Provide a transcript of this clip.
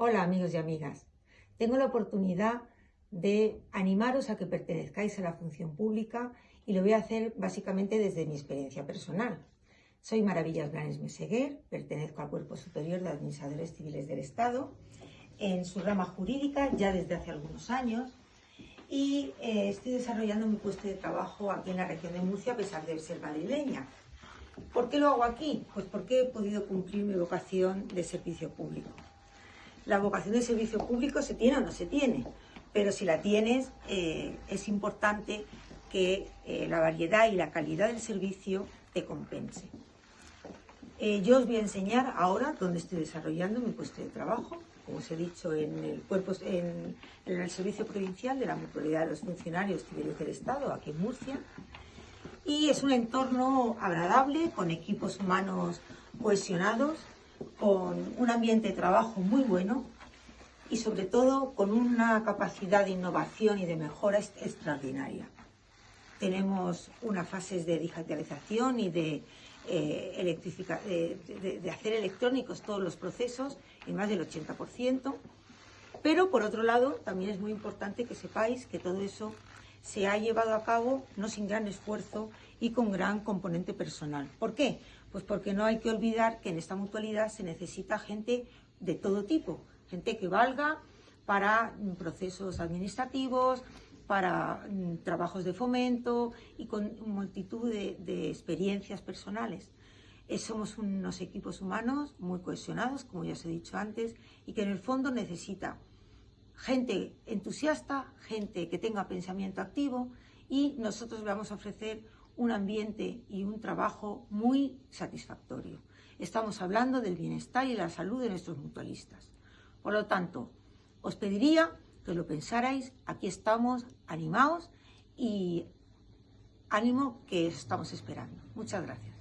Hola amigos y amigas, tengo la oportunidad de animaros a que pertenezcáis a la función pública y lo voy a hacer básicamente desde mi experiencia personal. Soy Maravillas Blanes Meseguer, pertenezco al Cuerpo Superior de Administradores Civiles del Estado, en su rama jurídica ya desde hace algunos años y eh, estoy desarrollando mi puesto de trabajo aquí en la región de Murcia a pesar de ser madrileña. ¿Por qué lo hago aquí? Pues porque he podido cumplir mi vocación de servicio público la vocación de servicio público se tiene o no se tiene, pero si la tienes eh, es importante que eh, la variedad y la calidad del servicio te compense. Eh, yo os voy a enseñar ahora dónde estoy desarrollando mi puesto de trabajo, como os he dicho, en el, Servicio Provincial de la Mutualidad de los Funcionarios Civiles del Estado, aquí en Murcia. Y es un entorno agradable, con equipos humanos cohesionados, con un ambiente de trabajo muy bueno y sobre todo con una capacidad de innovación y de mejora extraordinaria. Tenemos unas fases de digitalización y de, eh, de, hacer electrónicos todos los procesos en más del 80%, pero por otro lado también es muy importante que sepáis que todo eso se ha llevado a cabo no sin gran esfuerzo y con gran componente personal. ¿Por qué? Pues porque no hay que olvidar que en esta mutualidad se necesita gente de todo tipo, gente que valga para procesos administrativos, para mm, trabajos de fomento y con multitud de, experiencias personales. Eh, somos unos equipos humanos muy cohesionados, como ya os he dicho antes, y que en el fondo necesita gente entusiasta, gente que tenga pensamiento activo y nosotros vamos a ofrecer un ambiente y un trabajo muy satisfactorio. Estamos hablando del bienestar y la salud de nuestros mutualistas. Por lo tanto, os pediría que lo pensarais, aquí estamos animados y ánimo que estamos esperando. Muchas gracias.